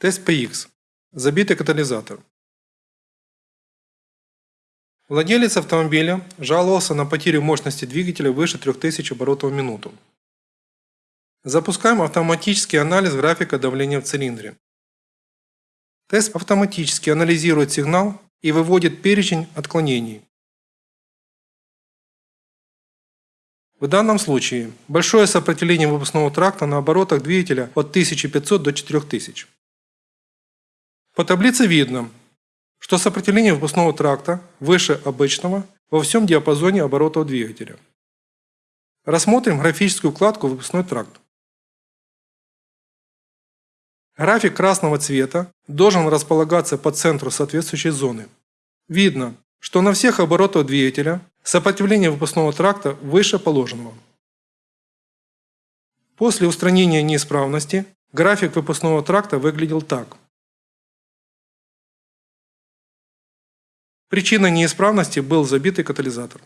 Тест PX. Забитый катализатор. Владелец автомобиля жаловался на потерю мощности двигателя выше 3000 оборотов в минуту. Запускаем автоматический анализ графика давления в цилиндре. Тест автоматически анализирует сигнал и выводит перечень отклонений. В данном случае большое сопротивление выпускного тракта на оборотах двигателя от 1500 до 4000. По таблице видно, что сопротивление выпускного тракта выше обычного во всем диапазоне оборотов двигателя. Рассмотрим графическую вкладку «Выпускной тракт». График красного цвета должен располагаться по центру соответствующей зоны. Видно, что на всех оборотах двигателя сопротивление выпускного тракта выше положенного. После устранения неисправности график выпускного тракта выглядел так. Причиной неисправности был забитый катализатор.